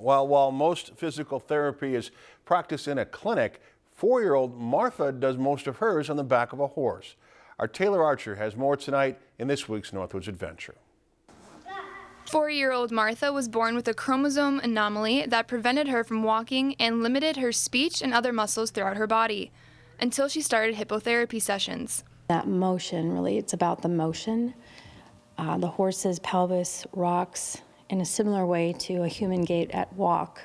While, while most physical therapy is practiced in a clinic, four-year-old Martha does most of hers on the back of a horse. Our Taylor Archer has more tonight in this week's Northwoods Adventure. Four-year-old Martha was born with a chromosome anomaly that prevented her from walking and limited her speech and other muscles throughout her body until she started hippotherapy sessions. That motion, really, it's about the motion. Uh, the horse's pelvis rocks in a similar way to a human gait at walk.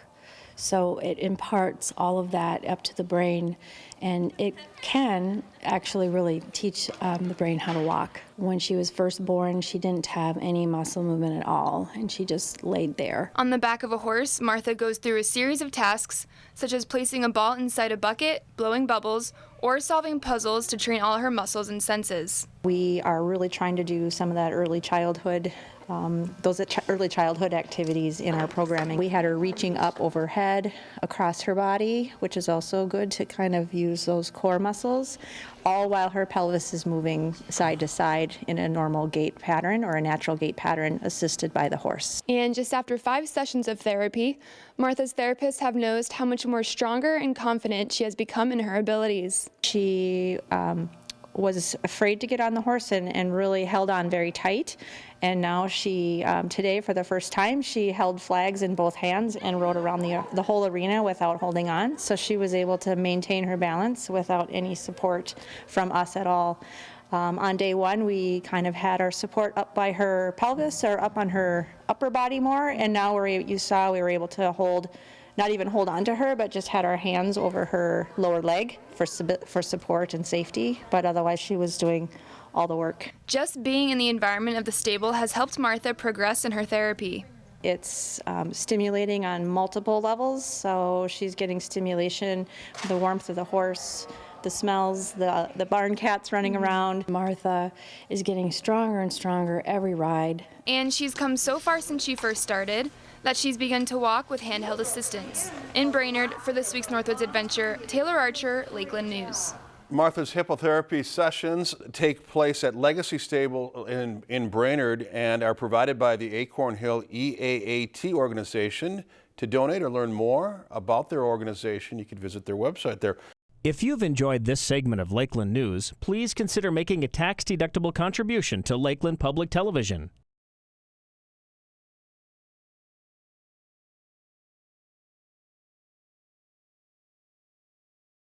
So it imparts all of that up to the brain, and it can actually really teach um, the brain how to walk. When she was first born, she didn't have any muscle movement at all, and she just laid there. On the back of a horse, Martha goes through a series of tasks, such as placing a ball inside a bucket, blowing bubbles, or solving puzzles to train all her muscles and senses. We are really trying to do some of that early childhood um, those early childhood activities in our programming. We had her reaching up overhead across her body, which is also good to kind of use those core muscles, all while her pelvis is moving side to side in a normal gait pattern or a natural gait pattern assisted by the horse. And just after five sessions of therapy, Martha's therapists have noticed how much more stronger and confident she has become in her abilities. She um, was afraid to get on the horse and, and really held on very tight. And now she, um, today for the first time, she held flags in both hands and rode around the, the whole arena without holding on. So she was able to maintain her balance without any support from us at all. Um, on day one, we kind of had our support up by her pelvis or up on her upper body more, and now we're, you saw we were able to hold not even hold on to her, but just had our hands over her lower leg for, for support and safety. But otherwise, she was doing all the work. Just being in the environment of the stable has helped Martha progress in her therapy. It's um, stimulating on multiple levels, so she's getting stimulation, the warmth of the horse, the smells, the, the barn cats running mm-hmm. around. Martha is getting stronger and stronger every ride. And she's come so far since she first started that she's begun to walk with handheld assistance. In Brainerd, for this week's Northwoods Adventure, Taylor Archer, Lakeland News. Martha's hippotherapy sessions take place at Legacy Stable in, in Brainerd and are provided by the Acorn Hill EAAT organization. To donate or learn more about their organization, you can visit their website there. If you've enjoyed this segment of Lakeland News, please consider making a tax-deductible contribution to Lakeland Public Television.